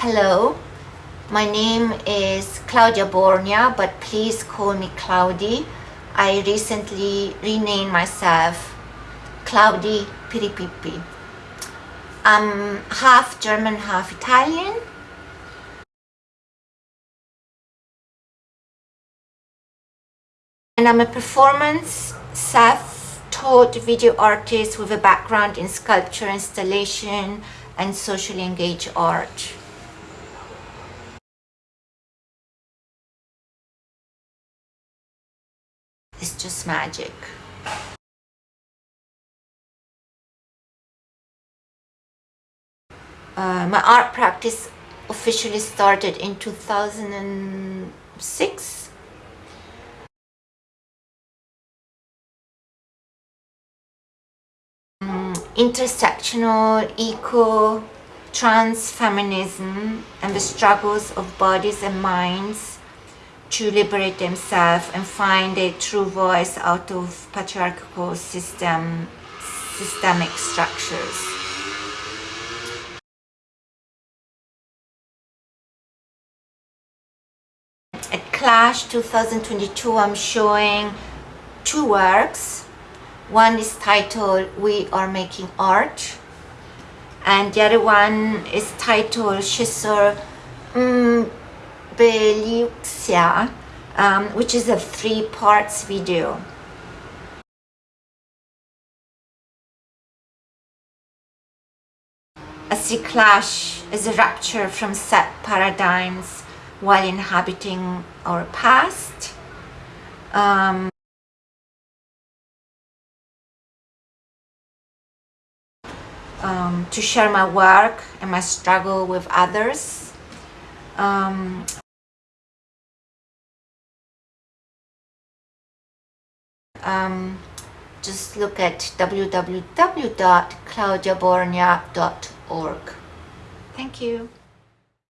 Hello, my name is Claudia Borgna, but please call me Cloudy. I recently renamed myself Claudi Piripippi. I'm half German, half Italian. And I'm a performance self-taught video artist with a background in sculpture, installation, and socially engaged art. Just magic. Uh, my art practice officially started in 2006 um, intersectional eco trans feminism and the struggles of bodies and minds to liberate themselves and find a true voice out of patriarchal system systemic structures. At Clash 2022 I'm showing two works. One is titled We Are Making Art and the other one is titled Shisor mm, Beliuxia um, which is a three parts video a clash is a rupture from set paradigms while inhabiting our past. Um, um, to share my work and my struggle with others. Um, um, just look at www.claudiaborgna.org. Thank you.